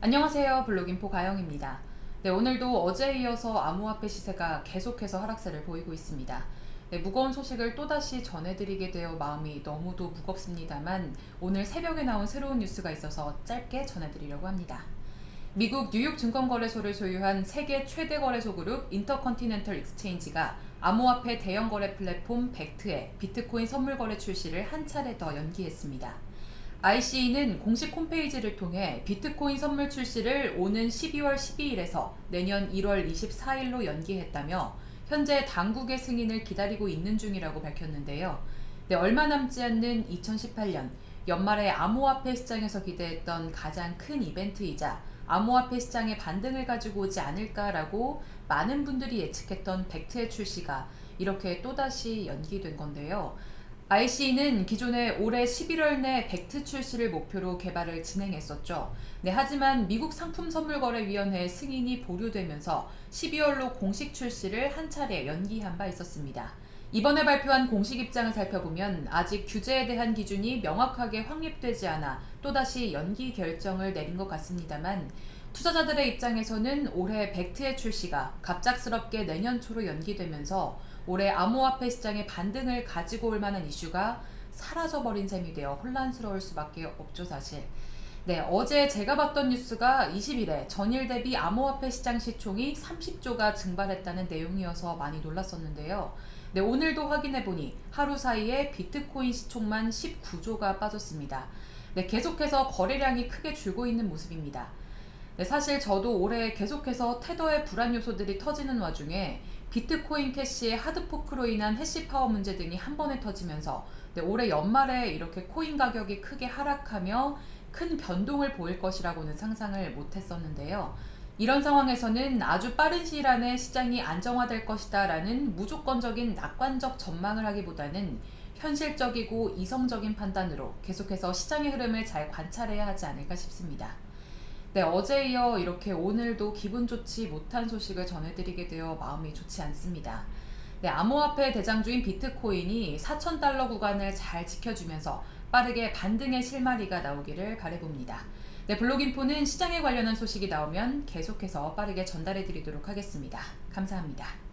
안녕하세요 블록인포 가영입니다. 네, 오늘도 어제에 이어서 암호화폐 시세가 계속해서 하락세를 보이고 있습니다. 네, 무거운 소식을 또다시 전해드리게 되어 마음이 너무도 무겁습니다만 오늘 새벽에 나온 새로운 뉴스가 있어서 짧게 전해드리려고 합니다. 미국 뉴욕 증권거래소를 소유한 세계 최대 거래소 그룹 인터컨티넨털 익스체인지가 암호화폐 대형 거래 플랫폼 벡트의 비트코인 선물 거래 출시를 한 차례 더 연기했습니다. ICE는 공식 홈페이지를 통해 비트코인 선물 출시를 오는 12월 12일에서 내년 1월 24일로 연기했다며 현재 당국의 승인을 기다리고 있는 중이라고 밝혔는데요. 네, 얼마 남지 않는 2018년 연말에 암호화폐 시장에서 기대했던 가장 큰 이벤트이자 암호화폐 시장의 반등을 가지고 오지 않을까라고 많은 분들이 예측했던 벡트의 출시가 이렇게 또다시 연기된 건데요. IC는 기존에 올해 11월 내 벡트 출시를 목표로 개발을 진행했었죠. 네, 하지만 미국 상품선물거래위원회 승인이 보류되면서 12월로 공식 출시를 한 차례 연기한 바 있었습니다. 이번에 발표한 공식 입장을 살펴보면 아직 규제에 대한 기준이 명확하게 확립되지 않아 또다시 연기 결정을 내린 것 같습니다만 투자자들의 입장에서는 올해 벡트의 출시가 갑작스럽게 내년 초로 연기되면서 올해 암호화폐 시장의 반등을 가지고 올 만한 이슈가 사라져버린 셈이 되어 혼란스러울 수밖에 없죠 사실. 네, 어제 제가 봤던 뉴스가 20일에 전일 대비 암호화폐 시장 시총이 30조가 증발했다는 내용이어서 많이 놀랐었는데요. 네, 오늘도 확인해보니 하루 사이에 비트코인 시총만 19조가 빠졌습니다. 네, 계속해서 거래량이 크게 줄고 있는 모습입니다. 네, 사실 저도 올해 계속해서 테더의 불안 요소들이 터지는 와중에 비트코인 캐시의 hard fork로 인한 hash power 문제 등이 한 번에 터지면서 네, 올해 연말에 이렇게 코인 가격이 크게 하락하며 큰 변동을 보일 것이라고는 상상을 못했었는데요. 이런 상황에서는 아주 빠른 시일 안에 시장이 안정화될 것이다 라는 무조건적인 낙관적 전망을 하기보다는 현실적이고 이성적인 판단으로 계속해서 시장의 흐름을 잘 관찰해야 하지 않을까 싶습니다. 네, 어제 이어 이렇게 오늘도 기분 좋지 못한 소식을 전해드리게 되어 마음이 좋지 않습니다. 네, 암호화폐 대장주인 비트코인이 4천달러 구간을 잘 지켜주면서 빠르게 반등의 실마리가 나오기를 바래봅니다. 네, 블록인포는 시장에 관련한 소식이 나오면 계속해서 빠르게 전달해 드리도록 하겠습니다. 감사합니다.